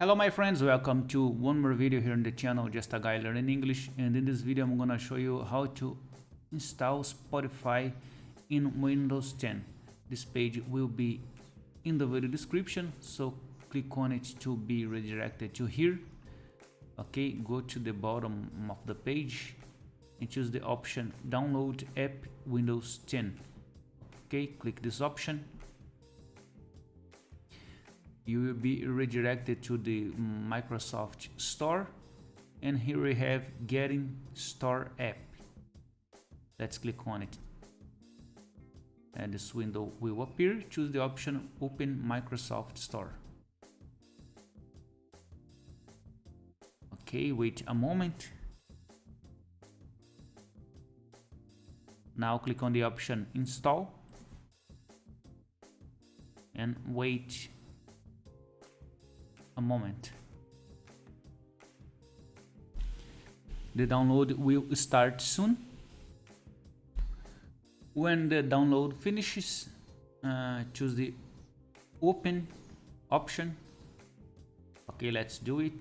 Hello my friends, welcome to one more video here on the channel, just a guy learning English and in this video I'm gonna show you how to install Spotify in Windows 10. This page will be in the video description, so click on it to be redirected to here. Okay, go to the bottom of the page and choose the option download app Windows 10. Okay, click this option you will be redirected to the Microsoft Store. And here we have getting store app. Let's click on it. And this window will appear. Choose the option open Microsoft Store. Okay wait a moment. Now click on the option install. And wait a moment. The download will start soon. When the download finishes, uh, choose the open option. Okay, let's do it.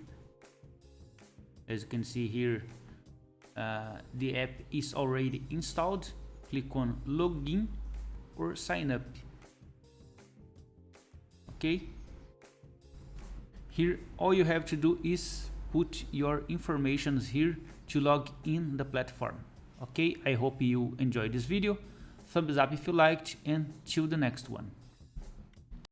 As you can see here, uh, the app is already installed. Click on login or sign up. Okay, here all you have to do is put your informations here to log in the platform. Okay i hope you enjoyed this video. Thumbs up if you liked and till the next one